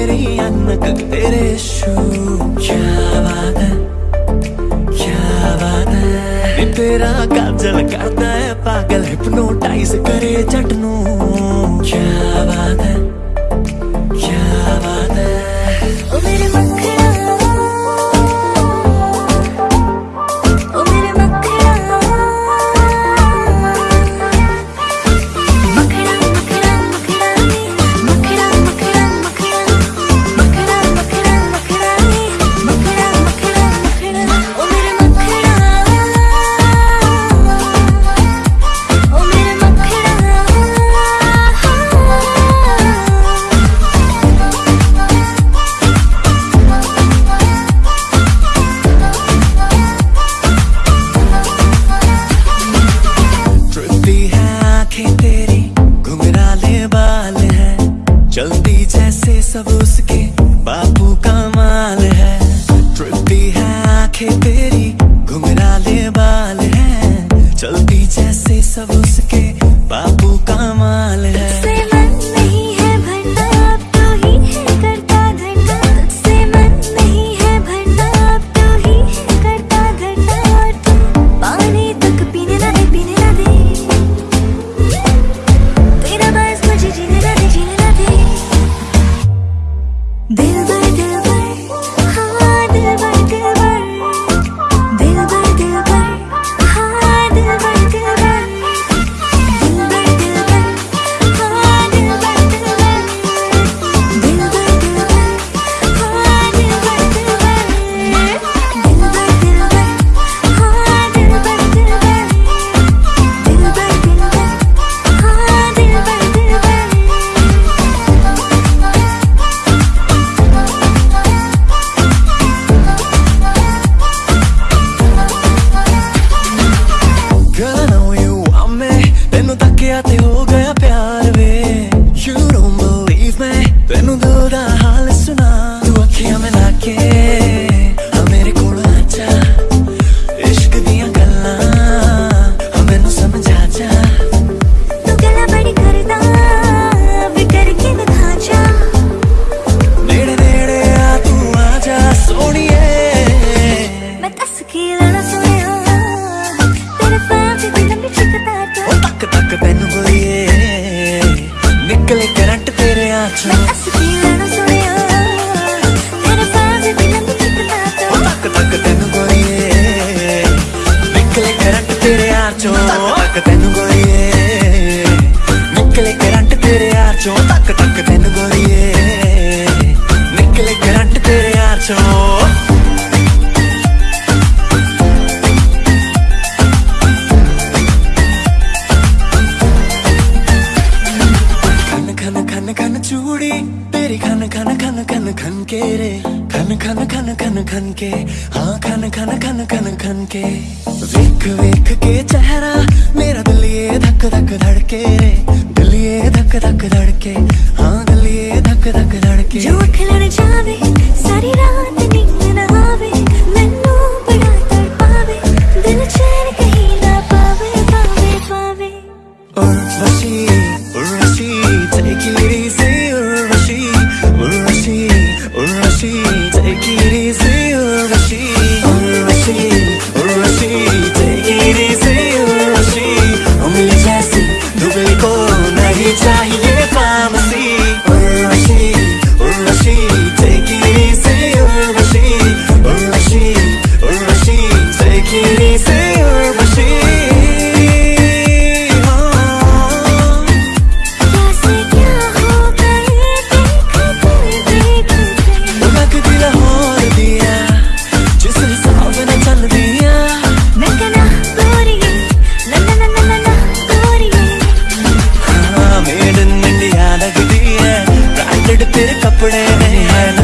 तेरी अनक तेरे शू क्या बात है? क्या बात है? तेरा काजल करता है पागल हिप्नोटाइज करे चटनू। क्या बात है? सब उसके बापू का माल है। ट्रिपी है आँखें तेरी घुमरा बाल है। चलती जैसे सब Take it easy, Urvashi. Oh, Millie Jassy, do Billy Cole. कपड़े नहीं है